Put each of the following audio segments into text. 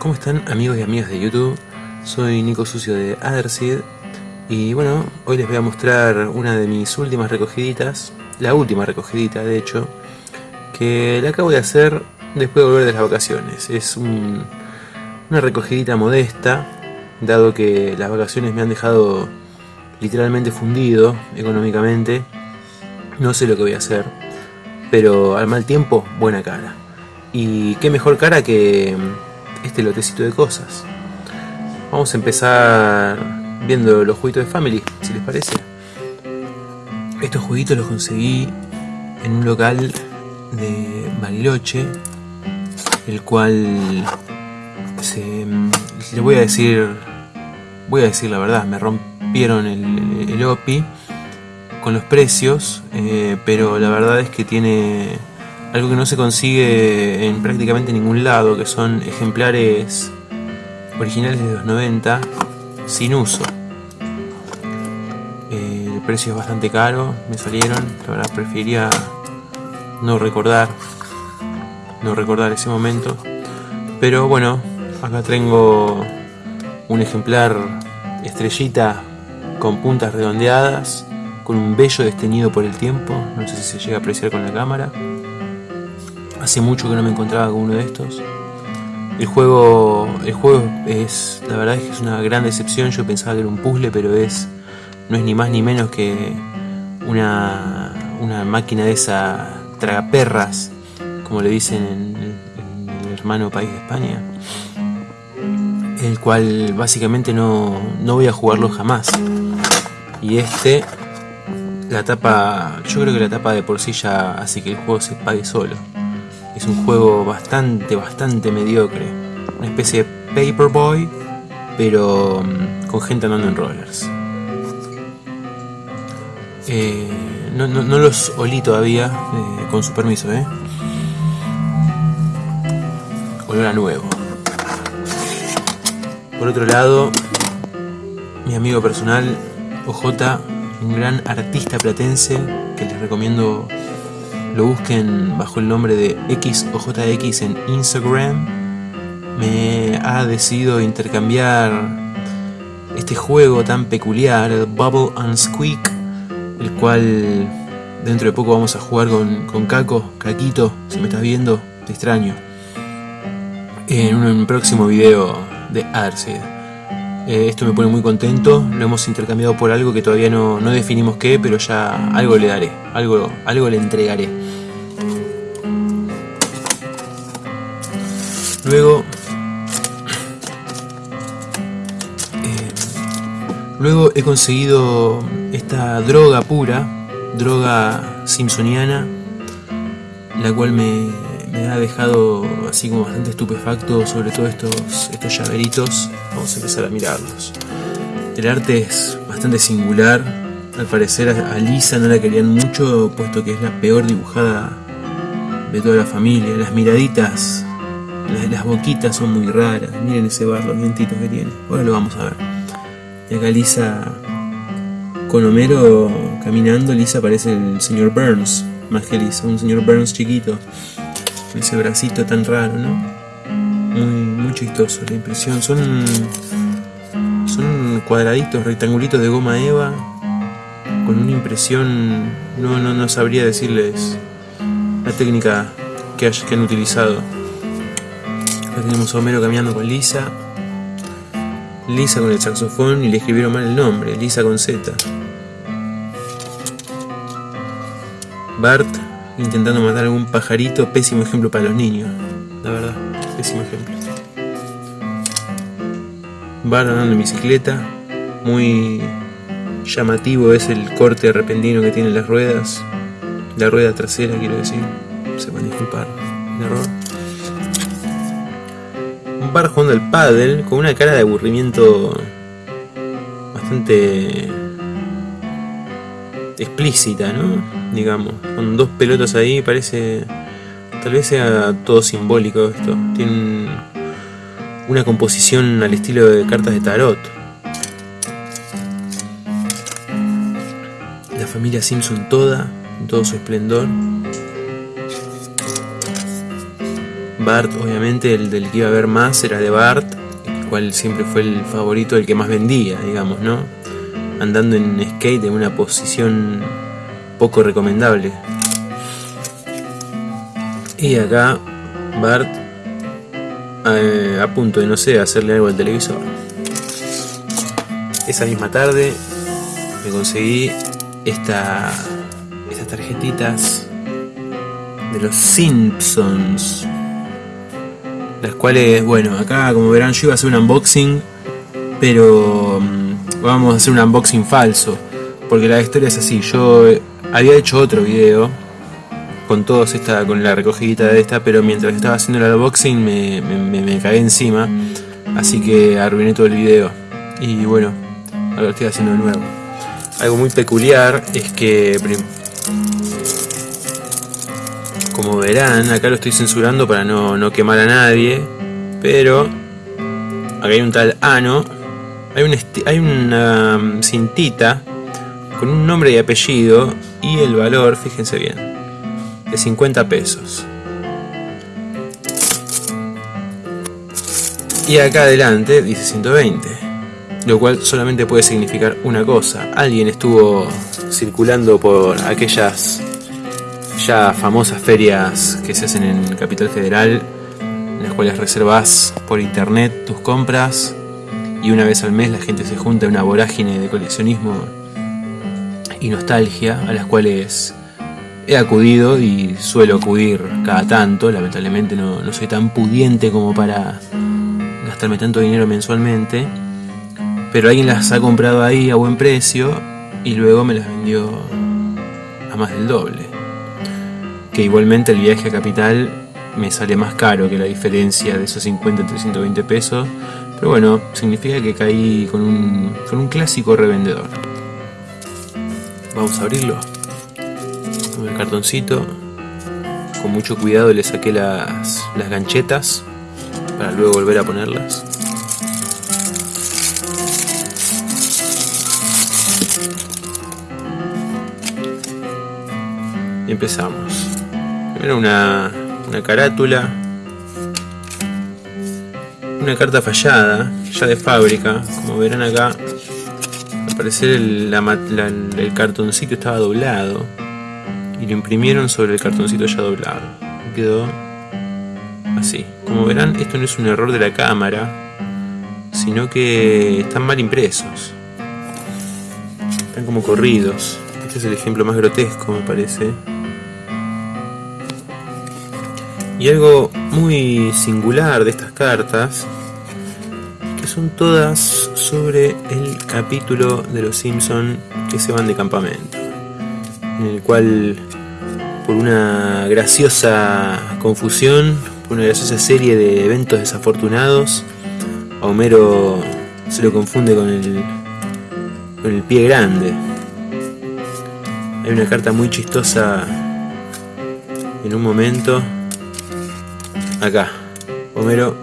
¿Cómo están amigos y amigas de YouTube? Soy Nico Sucio de Otherseed y bueno, hoy les voy a mostrar una de mis últimas recogiditas, la última recogidita de hecho, que la acabo de hacer después de volver de las vacaciones. Es una recogidita modesta, dado que las vacaciones me han dejado literalmente fundido económicamente. No sé lo que voy a hacer, pero al mal tiempo, buena cara. Y qué mejor cara que este lotecito de cosas. Vamos a empezar viendo los jueguitos de Family, si les parece. Estos jueguitos los conseguí en un local de Bariloche, el cual se, le voy a decir, voy a decir la verdad, me rompieron el, el OPI con los precios, eh, pero la verdad es que tiene algo que no se consigue en prácticamente ningún lado, que son ejemplares originales de los 90 sin uso. Eh, el precio es bastante caro, me salieron, la verdad preferiría no recordar, no recordar ese momento. Pero bueno, acá tengo un ejemplar estrellita con puntas redondeadas, con un bello desteñido por el tiempo, no sé si se llega a apreciar con la cámara. Hace mucho que no me encontraba con uno de estos. El juego, el juego es, la verdad es que es una gran decepción. Yo pensaba que era un puzzle, pero es, no es ni más ni menos que una, una máquina de esa tragaperras, como le dicen en, el hermano país de España. El cual básicamente no, no voy a jugarlo jamás. Y este, la tapa, yo creo que la tapa de por sí ya hace que el juego se pague solo. Es un juego bastante, bastante mediocre. Una especie de Paperboy, pero mm, con gente andando en rollers. Eh, no, no, los olí todavía, eh, con su permiso, ¿eh? Olor a nuevo. Por otro lado, mi amigo personal, OJ, un gran artista platense que les recomiendo lo busquen bajo el nombre de XOJX en Instagram, me ha decidido intercambiar este juego tan peculiar, el Bubble and Squeak, el cual dentro de poco vamos a jugar con, con Caco, Caquito, si me estás viendo, te extraño, en un próximo video de Arcid. Eh, esto me pone muy contento, lo hemos intercambiado por algo que todavía no, no, definimos qué, pero ya algo le daré, algo, algo le entregaré. Luego, eh, luego he conseguido esta droga pura, droga simpsoniana, la cual me, me ha dejado así como bastante estupefacto sobre todo estos, estos llaveritos. Vamos a empezar a mirarlos. El arte es bastante singular. Al parecer a Lisa no la querían mucho, puesto que es la peor dibujada de toda la familia. Las miraditas, las, boquitas son muy raras. Miren ese bar, los dientitos que tiene. Ahora lo vamos a ver. Y acá Lisa con Homero caminando, Lisa parece el señor Burns, más que Lisa, un señor Burns chiquito ese bracito tan raro, ¿no? Muy, muy chistoso la impresión. Son, son cuadraditos, rectangulitos de goma eva con una impresión, no, no, no sabría decirles la técnica que, que han utilizado. Acá tenemos a Homero caminando con Lisa. Lisa con el saxofón y le escribieron mal el nombre, Lisa con Z. Bart intentando matar a algún pajarito, pésimo ejemplo para los niños, la verdad, pésimo ejemplo. Va andando en bicicleta, muy llamativo es el corte repentino que tienen las ruedas, la rueda trasera quiero decir, se van a disculpar el error. Un bar jugando al paddle con una cara de aburrimiento bastante explícita, ¿no? digamos, con dos pelotas ahí, parece, tal vez sea todo simbólico esto, tiene una composición al estilo de cartas de tarot. La familia Simpson toda, en todo su esplendor. Bart, obviamente, el del que iba a ver más era de Bart, el cual siempre fue el favorito, el que más vendía, digamos, ¿no? Andando en skate en una posición poco recomendable. Y acá Bart eh, a punto de, no sé, hacerle algo al televisor. Esa misma tarde me conseguí esta, estas tarjetitas de los Simpsons. Las cuales, bueno, acá como verán yo iba a hacer un unboxing, pero mm, vamos a hacer un unboxing falso. Porque la historia es así, yo había hecho otro video con todos esta, con la recogidita de esta, pero mientras estaba haciendo el unboxing me, me, me encima, así que arruiné todo el video. Y bueno, ahora lo estoy haciendo de nuevo. Algo muy peculiar es que como verán, acá lo estoy censurando para no, quemar a nadie, pero acá hay un tal Ano, hay, un hay una um, cintita con un nombre y apellido y el valor, fíjense bien, de 50 pesos. Y acá adelante dice 120, lo cual solamente puede significar una cosa. Alguien estuvo circulando por aquellas ya famosas ferias que se hacen en Capital Federal, en las cuales reservas por internet tus compras y una vez al mes la gente se junta en una vorágine de coleccionismo y nostalgia a las cuales he acudido y suelo acudir cada tanto, lamentablemente no, no soy tan pudiente como para gastarme tanto dinero mensualmente, pero alguien las ha comprado ahí a buen precio y luego me las vendió a más del doble que igualmente el viaje a Capital me sale más caro que la diferencia de esos 50 entre 120 pesos, pero bueno, significa que caí con un, con un clásico revendedor. Vamos a abrirlo. Con el cartoncito. Con mucho cuidado le saqué las, las ganchetas para luego volver a ponerlas. Y empezamos. Era una, una carátula. Una carta fallada, ya de fábrica. Como verán acá, al parecer el, el cartoncito estaba doblado. Y lo imprimieron sobre el cartoncito ya doblado. quedó así. Como verán, esto no es un error de la cámara, sino que están mal impresos. Están como corridos. Este es el ejemplo más grotesco, me parece. Y algo muy singular de estas cartas, que son todas sobre el capítulo de los Simpson que se van de campamento, en el cual por una graciosa confusión, por una graciosa serie de eventos desafortunados, Homero se lo confunde con el, con el pie grande. Hay una carta muy chistosa en un momento Acá, Homero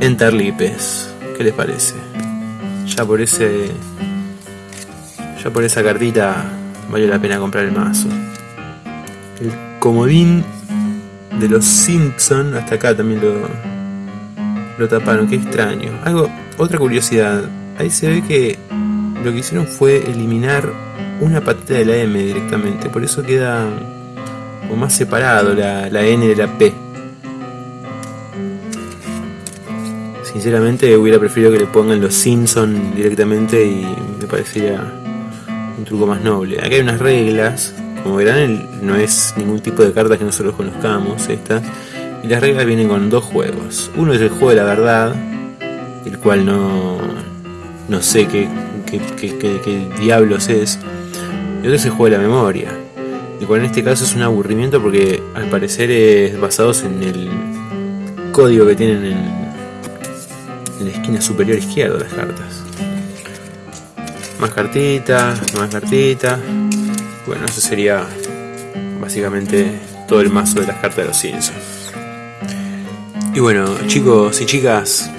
Enterlipes. ¿Qué les parece? Ya por ese. Ya por esa cartita vale la pena comprar el mazo. El comodín de los Simpson, hasta acá también lo, lo taparon, qué extraño. Algo, otra curiosidad, ahí se ve que lo que hicieron fue eliminar una patita de la M directamente, por eso queda o más separado la, la N de la P. Sinceramente hubiera preferido que le pongan los Simpson directamente y me parecería un truco más noble. Acá hay unas reglas, como verán no es ningún tipo de cartas que nosotros conozcamos estas. Y las reglas vienen con dos juegos. Uno es el juego de la verdad, el cual no, no sé qué, qué, qué, qué diablos es. Y otro es el juego de la memoria y cual en este caso es un aburrimiento porque al parecer es basado en el código que tienen en, en la esquina superior izquierda las cartas. Más cartitas, más cartitas. Bueno, eso sería básicamente todo el mazo de las cartas de los Simpsons. Y bueno, chicos y chicas,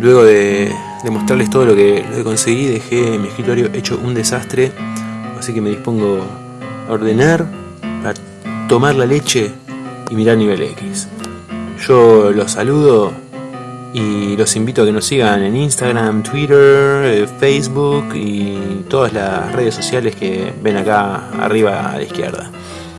luego de, de mostrarles todo lo que, lo que conseguí, dejé mi escritorio hecho un desastre, así que me dispongo ordenar, a tomar la leche y mirar nivel X. Yo los saludo y los invito a que nos sigan en Instagram, Twitter, eh, Facebook y todas las redes sociales que ven acá arriba a la izquierda.